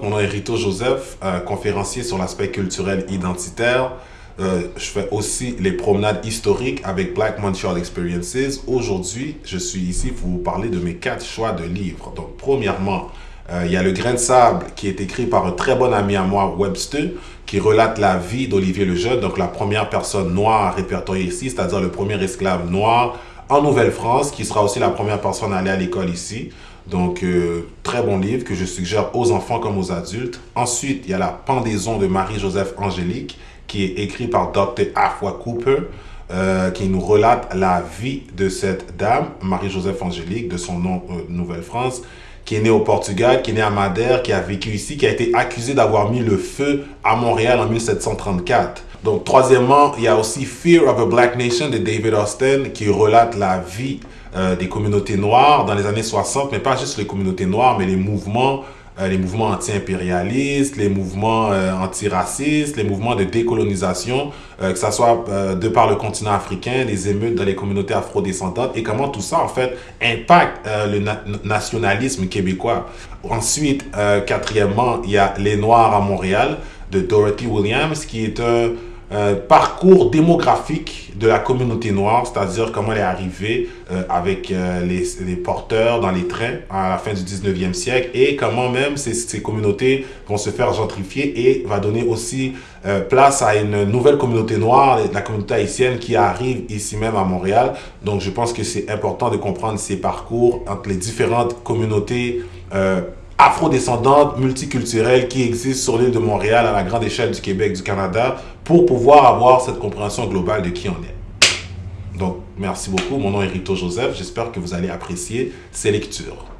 Mon nom est Rito Joseph, euh, conférencier sur l'aspect culturel identitaire. Euh, je fais aussi les promenades historiques avec Black Montreal Experiences. Aujourd'hui, je suis ici pour vous parler de mes quatre choix de livres. Donc, premièrement, euh, il y a Le Grain de sable qui est écrit par un très bon ami à moi, Webster, qui relate la vie d'Olivier le Jeune, donc la première personne noire répertoriée ici, c'est-à-dire le premier esclave noir en Nouvelle-France, qui sera aussi la première personne à aller à l'école ici. Donc, euh, très bon livre que je suggère aux enfants comme aux adultes. Ensuite, il y a La pendaison de Marie-Joseph Angélique, qui est écrit par Dr. Afua Cooper, euh, qui nous relate la vie de cette dame, Marie-Joseph Angélique, de son nom euh, Nouvelle-France, qui est née au Portugal, qui est née à Madère, qui a vécu ici, qui a été accusée d'avoir mis le feu à Montréal en 1734. Donc, troisièmement, il y a aussi Fear of a Black Nation de David Austin, qui relate la vie euh, des communautés noires dans les années 60, mais pas juste les communautés noires, mais les mouvements, euh, les mouvements anti-impérialistes, les mouvements euh, antiracistes, les mouvements de décolonisation, que ce soit de par le continent africain, les émeutes dans les communautés afrodescendantes, et comment tout ça, en fait, impacte le nationalisme québécois. Ensuite, quatrièmement, il y a Les Noirs à Montréal de Dorothy Williams, qui est un euh, parcours démographique de la communauté noire, c'est-à-dire comment elle est arrivée euh, avec euh, les, porteurs dans les trains à la fin du 19e siècle et comment même ces, ces communautés vont se faire gentrifier et va donner aussi place à une nouvelle communauté noire, la communauté haïtienne qui arrive ici même à Montréal. Donc je pense que c'est important de comprendre ces parcours entre les différentes communautés afrodescendantes, multiculturelles qui existent sur l'île de Montréal à la grande échelle du Québec, du Canada, pour pouvoir avoir cette compréhension globale de qui on est. Donc, merci beaucoup. Mon nom est Rito Joseph. J'espère que vous allez apprécier ces lectures.